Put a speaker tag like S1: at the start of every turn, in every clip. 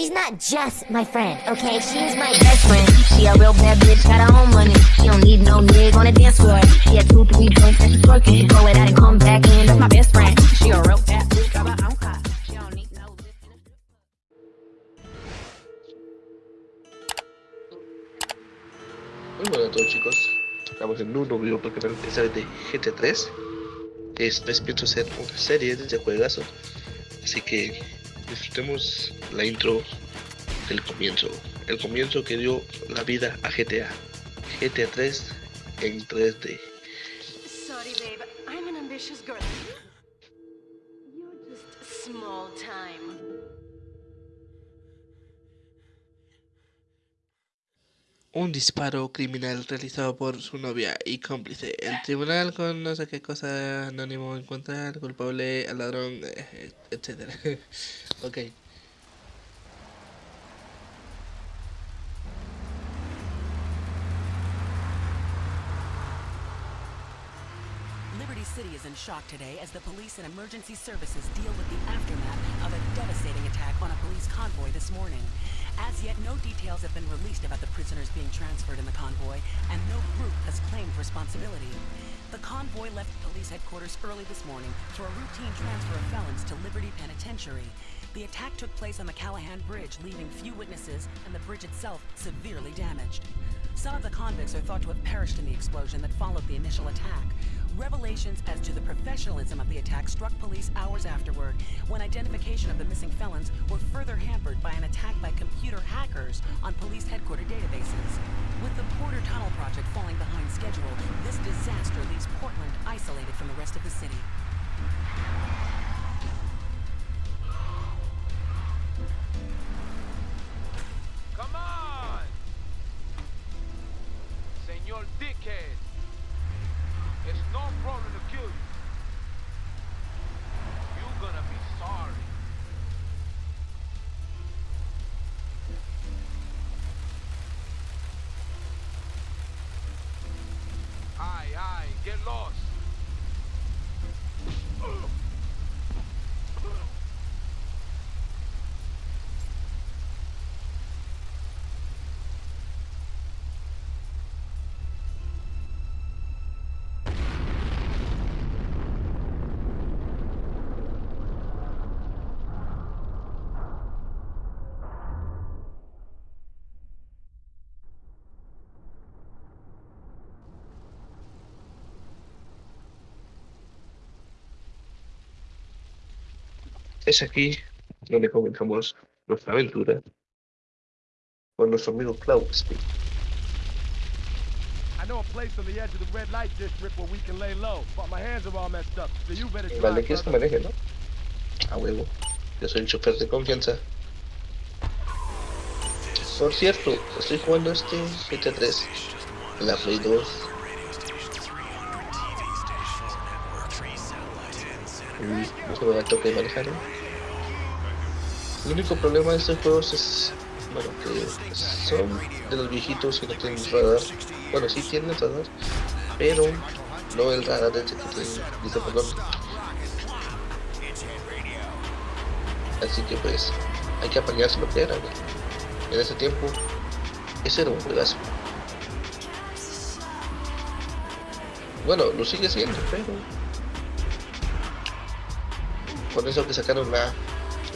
S1: She's not just my friend, okay? She's my best friend. She a real bad bitch, got her own money. She don't need no nigga on the dance floor. She had two, three drinks at the store, can throw and come back in. That's my best friend. She a real bad bitch, got her own car. She don't need no
S2: Muy buenas a todos chicos, estamos en un nuevo video porque esta vez de GTA 3 Esta vez pienso hacer una serie de juegazo Así que disfrutemos la intro del comienzo El comienzo que dio la vida a GTA GTA 3 en 3D
S3: Sorry, babe. I'm an ambitious girl. You're just small time.
S2: Un disparo criminal realizado por su novia y cómplice. El tribunal con no sé qué cosa anónimo encontrar culpable al ladrón, eh, etc. ok.
S4: Liberty City is in shock today as the police and emergency services deal with the aftermath of a devastating attack on a police convoy this morning. As yet, no details have been released about the prisoners being transferred in the convoy, and no group has claimed responsibility. The convoy left police headquarters early this morning for a routine transfer of felons to Liberty Penitentiary. The attack took place on the Callahan Bridge, leaving few witnesses and the bridge itself severely damaged. Some of the convicts are thought to have perished in the explosion that followed the initial attack. Revelations as to the professionalism of the attack struck police hours afterward, when identification of the missing felons were further hampered by an attack by computer hackers on police headquarter databases. With the Porter Tunnel project falling behind schedule, this disaster leaves Portland isolated from the rest of the city.
S5: Señor Dickhead. It's no problem to kill you. You're gonna be sorry.
S2: Es aquí donde comenzamos nuestra aventura con nuestro amigo Cloud Speed.
S6: I know a place on the edge of the red light district where we can lay low, but my hands are all messed up, so you better drive.
S2: Vale, quieres que maneje, ¿no? A huevo. Yo soy el chofer de confianza. Por cierto, estoy jugando este GTA 3 en la Play 2. Y no se me da el toque de manejar. El único problema de estos juegos es, bueno, que son de los viejitos que no tienen radar. Bueno, sí tienen radar, pero no el radar de que tiene, dice, perdón, Así que pues hay que apañarse lo que era. En ese tiempo, ese era un juegazo. Bueno, lo sigue siendo, pero con eso que sacaron la,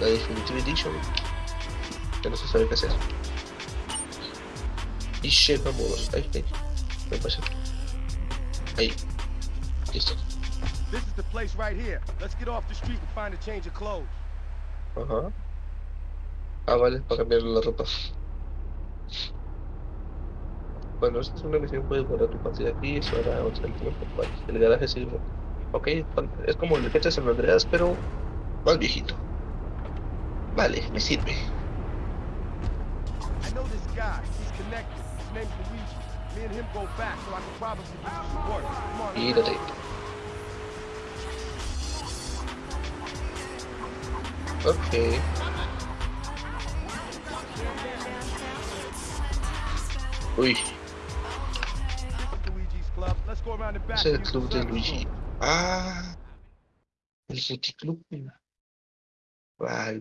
S2: la Definitive Edition, ya no se sabe qué hacer. Y che, vamos, ahí, ahí, me pasó. Ahí, listo.
S6: This is the place right here. Let's get off the street and find a change of clothes.
S2: Ajá. Ah, vale, para cambiar la ropa. Bueno, esta es una misión, puedes guardar tu partida aquí, eso hará otra el tiempo. Vale, el garaje sí. Ok, es como el de San Andreas, pero más viejito. Vale, me sirve.
S6: I know this guy. He's connected. His name's Luigi. Me and him go back, so I can probably do some work. Come on. let's
S2: Gírate. Ok. Uy, es el club de Luigi. Ah, el City Club. Wow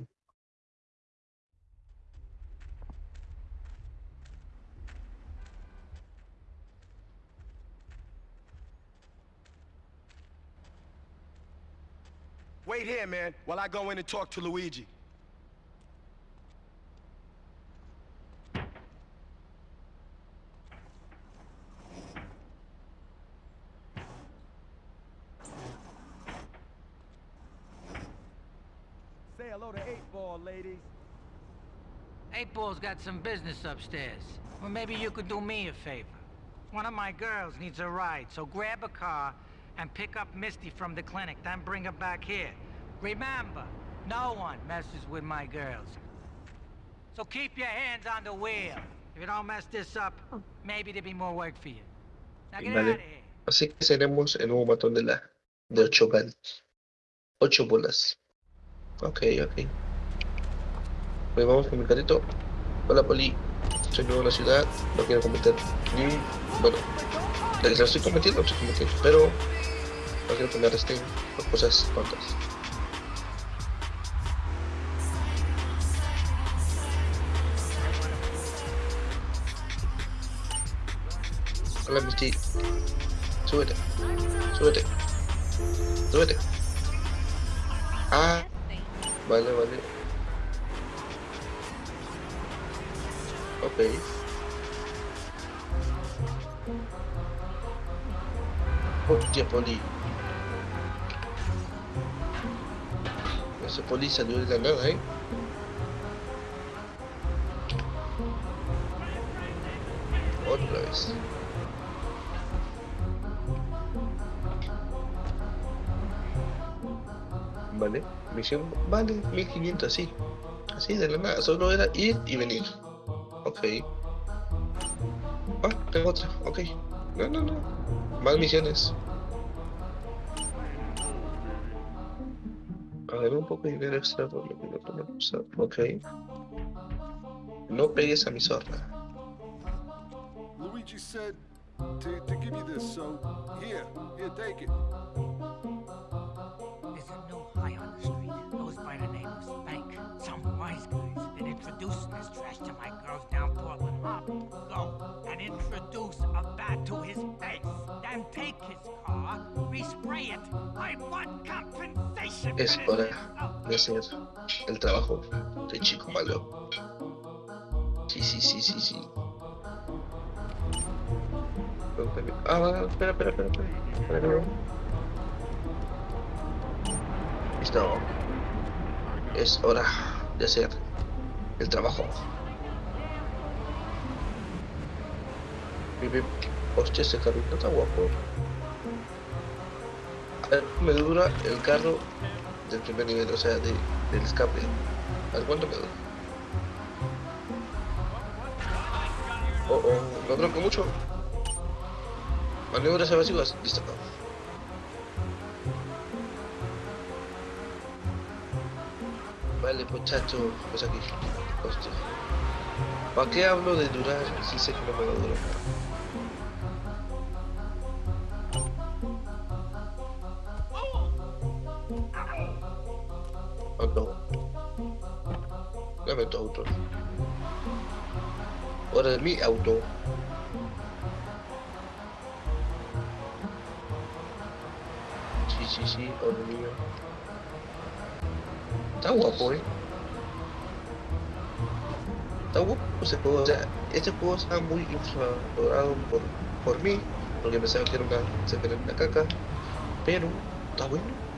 S6: Wait here, man, while I go in and talk to Luigi.
S7: Eight Ball's got some business upstairs. Well, maybe you could do me a favor. One of my girls needs a ride, so grab a car and pick up Misty from the clinic, then bring her back here. Remember, no one messes with my girls. So keep your hands on the wheel. If you don't mess this up, maybe there'll be more work for you. Now get
S2: Vale.
S7: out of here.
S2: Así que seremos el nuevo matón de la de ocho gal. Ocho bolas. Ok, ok. Pues vamos con mi carrito. Hola Poli. Soy nuevo en la ciudad. No quiero cometer ni Bueno, la que la estoy cometiendo, estoy cometiendo. Pero no quiero que me arresten cosas tontas. Hola Misty. Súbete. Súbete. Súbete. Ah. Vale, vale. Ok. Hostia, Poli. Ese Poli salió de la nada, ¿eh? Otra vez. Vale, misión, vale, 1500, así. Así de la nada, solo era ir y venir. Ok. Ah, tengo otra, ok. No, no, no. Más misiones. A ver, un poco de dinero extra por lo que no podemos. Ok. No pegues a mi zorra.
S6: Luigi said to, to give you this, so here, here, take it.
S7: Go and introduce a bat to his face. Then take his car, respray it. I want compensation.
S2: Es hora de hacer el trabajo de chico malo. Sí, sí, sí, sí, sí. Ah, espera, espera. espera, espera. Listo. Es hora de hacer el trabajo. Hostia, ese carrito está guapo. A ver, me dura el carro del primer nivel, o sea, de, del escape. A cuánto me dura. Oh, oh, no tronco mucho. Maniobras evasivas, listo. Vale, muchacho, pues aquí. Hostia. ¿Para qué hablo de durar si sé que no me va a? Dame tu auto. Ahora de mi auto. Sí, sí, sí, ahora mío. Está guapo, eh. Está guapo ese juego. O sea, este juego está muy infravalorado por, por mí, porque pensaba que era una, se era una caca. Pero está bueno.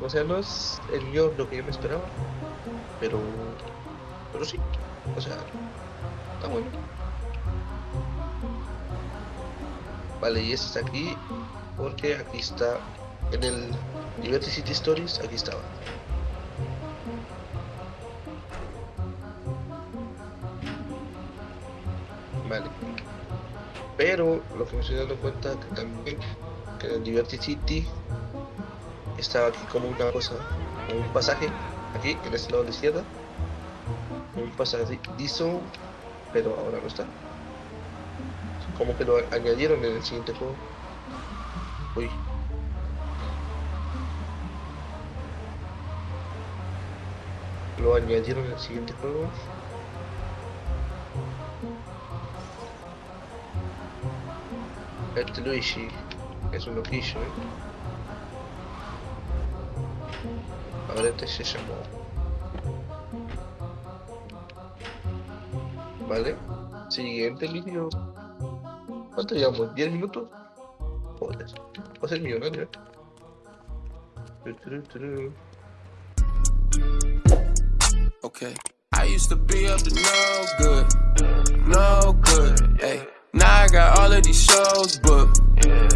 S2: O sea, no es el guion lo que yo me esperaba, pero, pero sí, o sea, está bueno. Vale, y este está aquí, porque aquí está, en el Liberty City Stories, aquí estaba. Vale. Pero lo que me estoy dando cuenta que también que en el Liberty City estaba aquí como una cosa, un pasaje, aquí en este lado de la izquierda, un pasadizo, pero ahora no está. Como que lo añadieron en el siguiente juego. Uy. Lo añadieron en el siguiente juego. Este Luigi es un loquillo, ¿eh? Monetization Vale. Siguiente. ¿Cuánto llevamos? ¿10 minutos? Joder. Va a ser millonario.
S8: Okay. I used to be up to no good, no good. Hey, now I got all of these shows booked,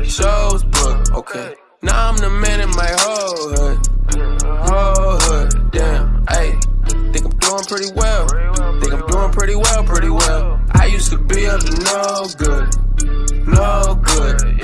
S8: shows booked. Okay. Now I'm the man in my whole hood, whole hood. Damn. Hey, think I'm doing pretty well. Think I'm doing pretty well, pretty well. I used to be up to no good, no good.